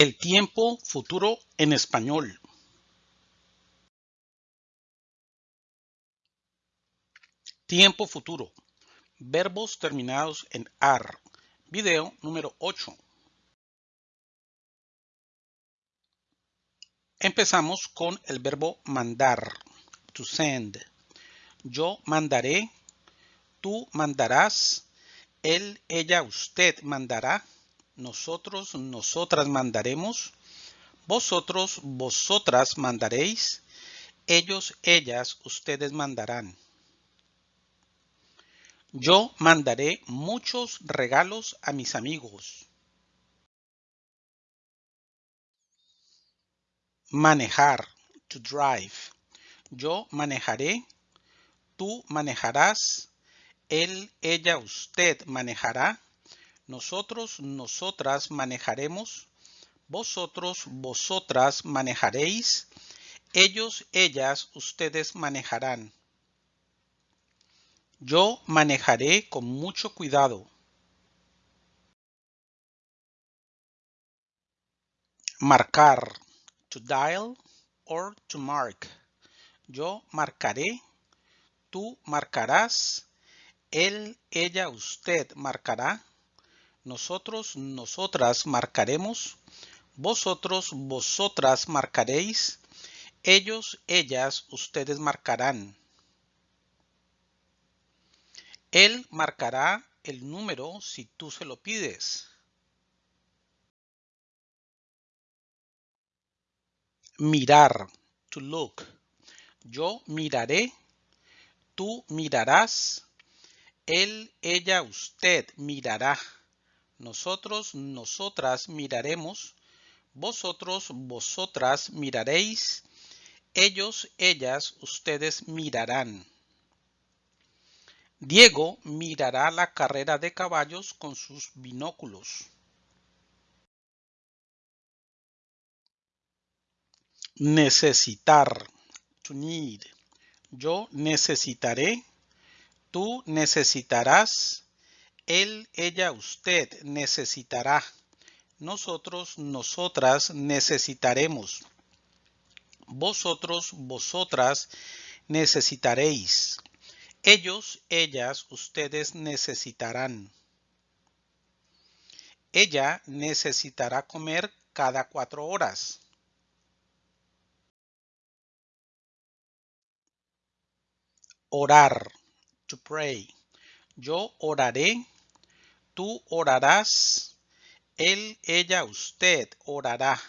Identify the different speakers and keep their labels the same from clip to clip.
Speaker 1: El tiempo futuro en español. Tiempo futuro. Verbos terminados en AR. Video número 8. Empezamos con el verbo mandar. To send. Yo mandaré. Tú mandarás. Él, ella, usted mandará nosotros, nosotras mandaremos, vosotros, vosotras mandaréis, ellos, ellas, ustedes mandarán. Yo mandaré muchos regalos a mis amigos. Manejar, to drive. Yo manejaré, tú manejarás, él, ella, usted manejará nosotros, nosotras manejaremos, vosotros, vosotras manejaréis, ellos, ellas, ustedes manejarán. Yo manejaré con mucho cuidado. Marcar, to dial or to mark. Yo marcaré, tú marcarás, él, ella, usted marcará, nosotros, nosotras marcaremos, vosotros, vosotras marcaréis, ellos, ellas, ustedes marcarán. Él marcará el número si tú se lo pides. Mirar, to look. Yo miraré, tú mirarás, él, ella, usted mirará. Nosotros, nosotras miraremos, vosotros, vosotras miraréis, ellos, ellas, ustedes mirarán. Diego mirará la carrera de caballos con sus binóculos. Necesitar. To need. Yo necesitaré. Tú necesitarás él, ella, usted necesitará. Nosotros, nosotras necesitaremos. Vosotros, vosotras necesitaréis. Ellos, ellas, ustedes necesitarán. Ella necesitará comer cada cuatro horas. Orar, to pray. Yo oraré Tú orarás, él, ella, usted orará.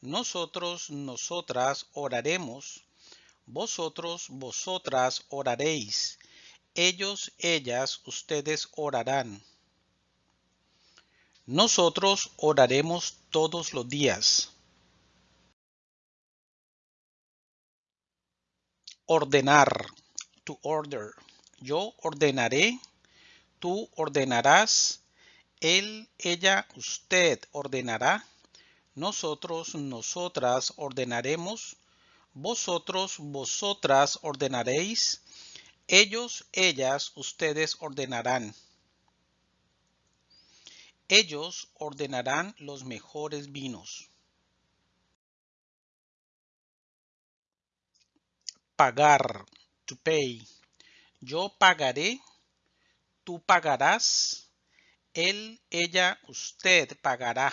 Speaker 1: Nosotros, nosotras oraremos. Vosotros, vosotras oraréis. Ellos, ellas, ustedes orarán. Nosotros oraremos todos los días. Ordenar, to order. Yo ordenaré tú ordenarás, él, ella, usted ordenará, nosotros, nosotras ordenaremos, vosotros, vosotras ordenaréis, ellos, ellas, ustedes ordenarán. Ellos ordenarán los mejores vinos. Pagar, to pay. Yo pagaré tú pagarás, él, ella, usted pagará,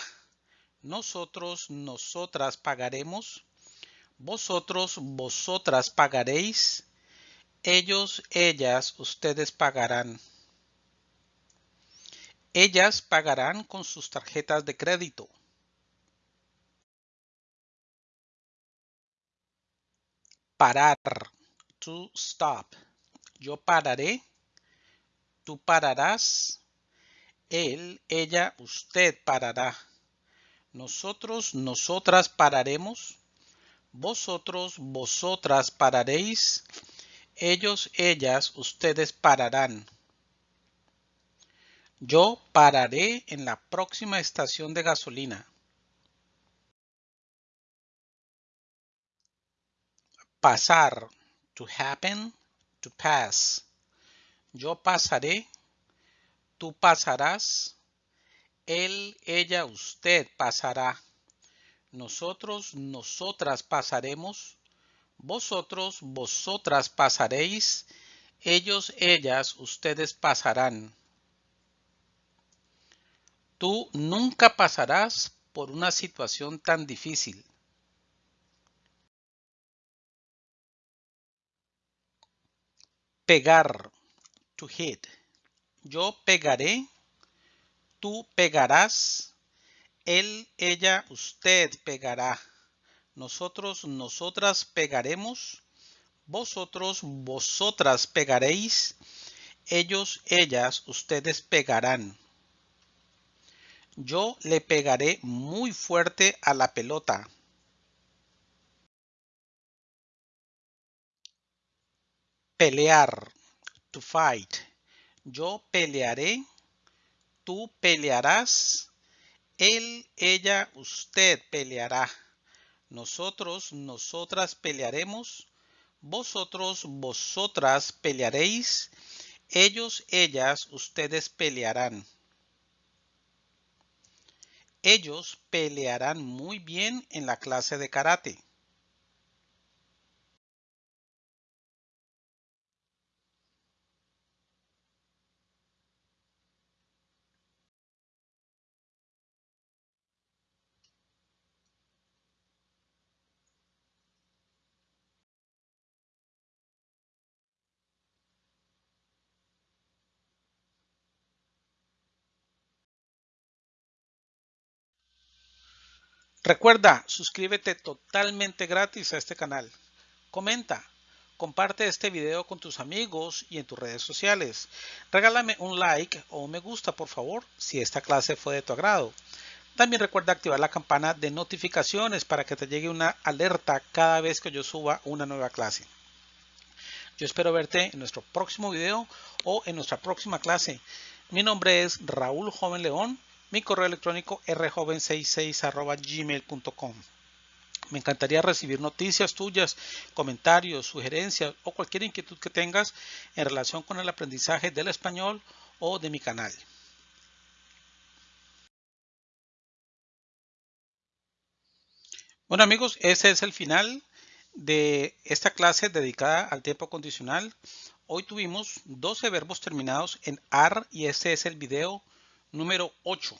Speaker 1: nosotros, nosotras pagaremos, vosotros, vosotras pagaréis, ellos, ellas, ustedes pagarán. Ellas pagarán con sus tarjetas de crédito. Parar. To stop. Yo pararé tú pararás, él, ella, usted parará. Nosotros, nosotras pararemos, vosotros, vosotras pararéis, ellos, ellas, ustedes pararán. Yo pararé en la próxima estación de gasolina. Pasar, to happen, to pass. Yo pasaré, tú pasarás, él, ella, usted pasará. Nosotros, nosotras pasaremos. Vosotros, vosotras pasaréis. Ellos, ellas, ustedes pasarán. Tú nunca pasarás por una situación tan difícil. Pegar. Yo pegaré. Tú pegarás. Él, ella, usted pegará. Nosotros, nosotras pegaremos. Vosotros, vosotras pegaréis. Ellos, ellas, ustedes pegarán. Yo le pegaré muy fuerte a la pelota. Pelear. To fight. Yo pelearé. Tú pelearás. Él, ella, usted peleará. Nosotros, nosotras pelearemos. Vosotros, vosotras pelearéis. Ellos, ellas, ustedes pelearán. Ellos pelearán muy bien en la clase de karate. Recuerda, suscríbete totalmente gratis a este canal. Comenta, comparte este video con tus amigos y en tus redes sociales. Regálame un like o un me gusta, por favor, si esta clase fue de tu agrado. También recuerda activar la campana de notificaciones para que te llegue una alerta cada vez que yo suba una nueva clase. Yo espero verte en nuestro próximo video o en nuestra próxima clase. Mi nombre es Raúl Joven León mi correo electrónico rjoven66 Me encantaría recibir noticias tuyas, comentarios, sugerencias o cualquier inquietud que tengas en relación con el aprendizaje del español o de mi canal. Bueno amigos, ese es el final de esta clase dedicada al tiempo condicional. Hoy tuvimos 12 verbos terminados en AR y este es el video número 8.